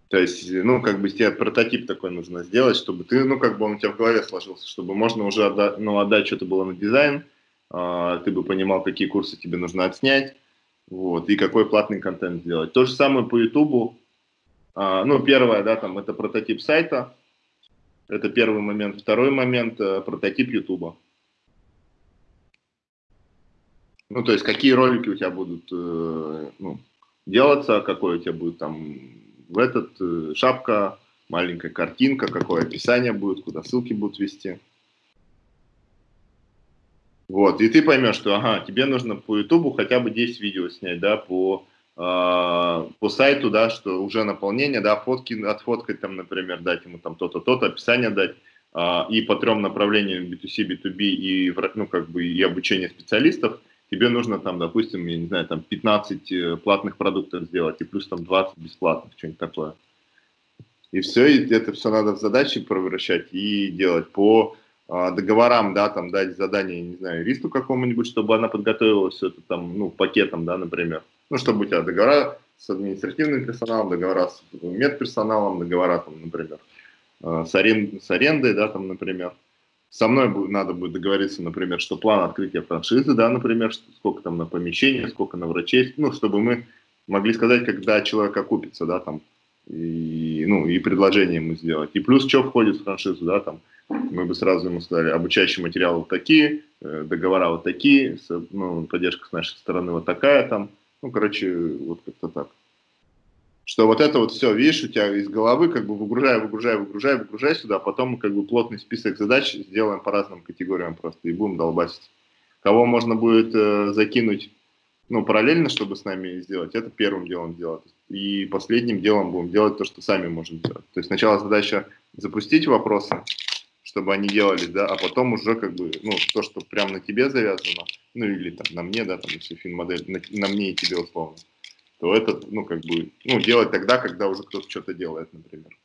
То есть, ну, как бы тебе прототип такой нужно сделать, чтобы ты, ну, как бы он у тебя в голове сложился, чтобы можно уже отдать, ну, отдать что-то было на дизайн, ты бы понимал, какие курсы тебе нужно отснять, вот, и какой платный контент сделать. То же самое по Ютубу. Э, ну, первое, да, там, это прототип сайта, это первый момент. Второй момент, э, прототип Ютуба. Ну, то есть, какие ролики у тебя будут э, ну, делаться, какой у тебя будет там в этот э, шапка, маленькая картинка, какое описание будет, куда ссылки будут вести. Вот, и ты поймешь, что, ага, тебе нужно по Ютубу хотя бы 10 видео снять, да, по, э, по сайту, да, что уже наполнение, да, фотки отфоткать там, например, дать ему там то-то, то-то, описание дать, э, и по трем направлениям B2C, B2B и, ну, как бы, и обучение специалистов, тебе нужно там, допустим, я не знаю, там 15 э, платных продуктов сделать и плюс там 20 бесплатных, что-нибудь такое. И все, и это все надо в задачи превращать и делать по договорам, да, там дать задание, не знаю, юристу какому-нибудь, чтобы она подготовила все это там, ну, пакетом, да, например. Ну, чтобы у тебя договора с административным персоналом, договора с медперсоналом, договора там, например, а, с, арен... с арендой, да, там, например. Со мной надо будет договориться, например, что план открытия франшизы, да, например, сколько там на помещение, сколько на врачей, ну, чтобы мы могли сказать, когда человек окупится, да, там, и, ну, и предложение ему сделать. И плюс, что входит в франшизу, да, там, мы бы сразу ему сказали, обучающие материалы вот такие, э, договора вот такие, ну, поддержка с нашей стороны вот такая там, ну, короче, вот как-то так что вот это вот все, видишь, у тебя из головы как бы выгружай, выгружай, выгружай, выгружай сюда, а потом как бы плотный список задач сделаем по разным категориям просто и будем долбасить. Кого можно будет э, закинуть, ну, параллельно, чтобы с нами сделать, это первым делом делать. И последним делом будем делать то, что сами можем делать. То есть сначала задача запустить вопросы, чтобы они делались, да, а потом уже как бы, ну, то, что прямо на тебе завязано, ну, или там на мне, да, там, если фин-модель, на, на мне и тебе условно то это, ну, как бы, ну, делать тогда, когда уже кто-то что-то делает, например.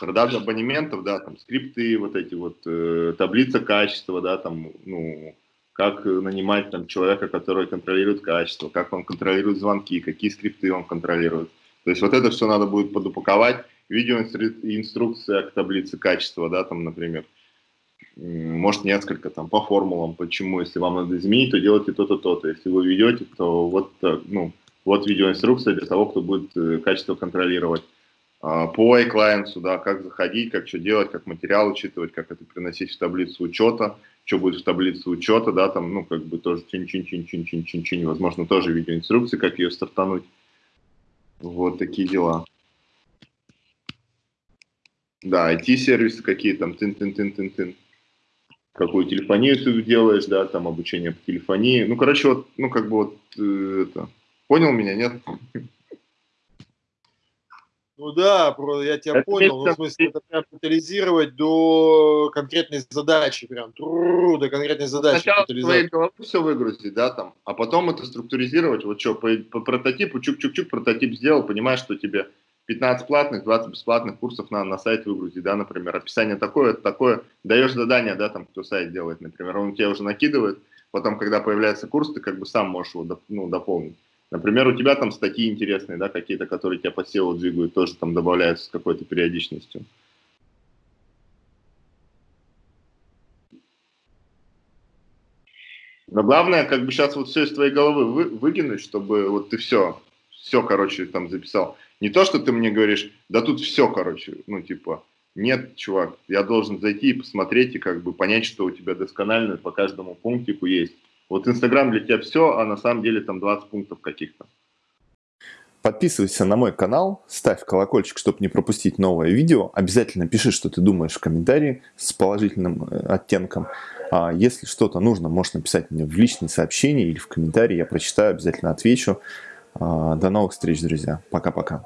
Продажа абонементов, да, там, скрипты, вот эти вот, э, таблица качества, да, там, ну, как нанимать там человека, который контролирует качество, как он контролирует звонки, какие скрипты он контролирует. То есть вот это все надо будет подупаковать. Видеоинструкция к таблице качества, да, там, например, может несколько там по формулам, почему, если вам надо изменить, то делайте то-то, то-то. Если вы ведете, то вот, э, ну, вот видеоинструкция для того, кто будет э, качество контролировать. А, по iClient, да, как заходить, как что делать, как материал учитывать, как это приносить в таблицу учета, что будет в таблице учета, да, там, ну, как бы тоже чин-чин-чин-чин-чин-чин-чин, возможно, тоже видеоинструкции, как ее стартануть. Вот такие дела. Да, IT-сервисы какие там, тын-тын-тын-тын-тын какую телефонию ты делаешь, да, там обучение по телефонии. Ну, короче, вот, ну, как бы вот, э, это, понял меня, нет? Ну да, я тебя это понял. Ну, в смысле, это прям детализировать до конкретной задачи, прям до конкретной задачи. Сначала твоей головы все выгрузить, да, там, а потом это структуризировать. Вот что, по, по прототипу, чук-чук-чук, прототип сделал, понимаешь, что тебе 15 платных, 20 бесплатных курсов на, на сайт выгрузить, да, например, описание такое, такое, даешь задание, да, там, кто сайт делает, например, он тебе уже накидывает, потом, когда появляется курс, ты как бы сам можешь его, ну, дополнить. Например, у тебя там статьи интересные, да, какие-то, которые тебя по SEO двигают, тоже там добавляются с какой-то периодичностью. Но главное, как бы сейчас вот все из твоей головы вы, выкинуть, чтобы вот ты все, все, короче, там записал. Не то, что ты мне говоришь, да тут все, короче, ну, типа, нет, чувак, я должен зайти и посмотреть и как бы понять, что у тебя досконально по каждому пунктику есть. Вот Инстаграм для тебя все, а на самом деле там 20 пунктов каких-то. Подписывайся на мой канал, ставь колокольчик, чтобы не пропустить новое видео. Обязательно пиши, что ты думаешь в комментарии с положительным э, оттенком. А если что-то нужно, можешь написать мне в личные сообщения или в комментарии. Я прочитаю, обязательно отвечу. А, до новых встреч, друзья. Пока-пока.